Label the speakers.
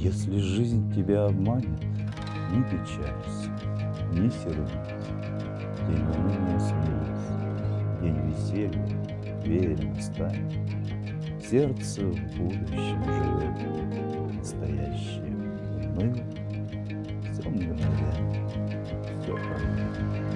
Speaker 1: Если жизнь тебя обманет, не печалься, не сердись. День уныния смеюсь, день веселья верен станет. Сердце в будущем живет, настоящее мы, все мгновенно, все пройдет.